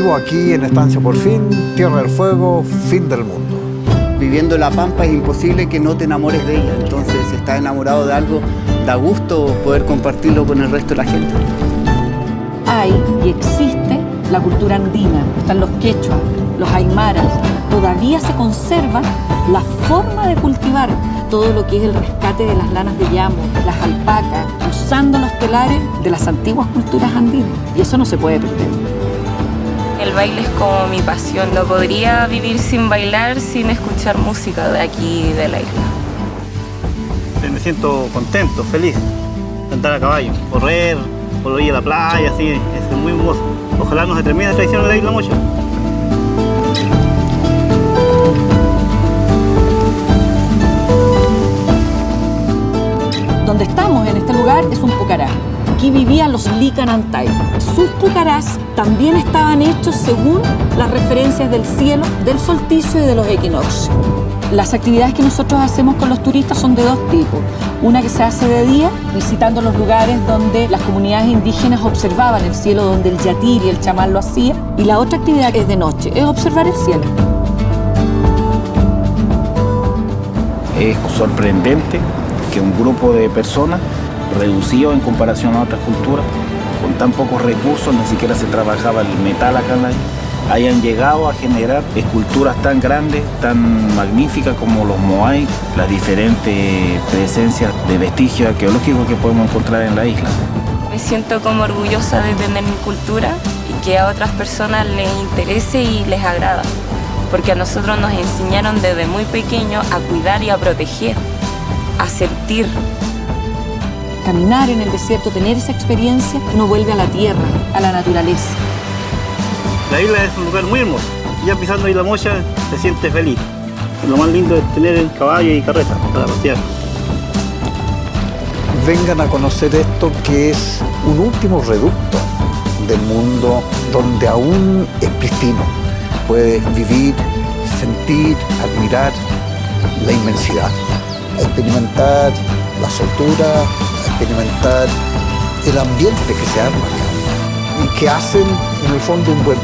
Vivo aquí en Estancia por fin, Tierra del Fuego, fin del mundo. Viviendo la Pampa es imposible que no te enamores de ella. Entonces, si estás enamorado de algo, da gusto poder compartirlo con el resto de la gente. Hay y existe la cultura andina, están los quechuas, los aymaras. Todavía se conserva la forma de cultivar todo lo que es el rescate de las lanas de llamo, las alpacas, usando los telares de las antiguas culturas andinas. Y eso no se puede perder. El baile es como mi pasión. No podría vivir sin bailar, sin escuchar música de aquí de la isla. Me siento contento, feliz. Andar a caballo, correr, por ir a la playa, así, es muy hermoso. Ojalá no se termine la tradición de la isla mucho. Donde estamos en este lugar es un pucará. Aquí vivían los Licanantay. Sus pucarás también estaban hechos según las referencias del cielo, del solsticio y de los equinoccios. Las actividades que nosotros hacemos con los turistas son de dos tipos. Una que se hace de día, visitando los lugares donde las comunidades indígenas observaban el cielo, donde el yatir y el chamán lo hacía. Y la otra actividad es de noche, es observar el cielo. Es sorprendente que un grupo de personas, reducido en comparación a otras culturas, con tan pocos recursos, ni siquiera se trabajaba el metal acá en la isla, hayan llegado a generar esculturas tan grandes, tan magníficas como los moai, las diferentes presencias de vestigios arqueológicos que podemos encontrar en la isla. Me siento como orgullosa de tener mi cultura y que a otras personas les interese y les agrada, porque a nosotros nos enseñaron desde muy pequeños a cuidar y a proteger, a sentir. Caminar en el desierto, tener esa experiencia, uno vuelve a la tierra, a la naturaleza. La isla es un lugar muy hermoso. Ya pisando Isla Mocha se siente feliz. Lo más lindo es tener el caballo y carreta para pasear. Vengan a conocer esto que es un último reducto del mundo donde aún es pristino. Puedes vivir, sentir, admirar la inmensidad, experimentar la soltura, experimentar el ambiente que se arma y que hacen en el fondo un buen.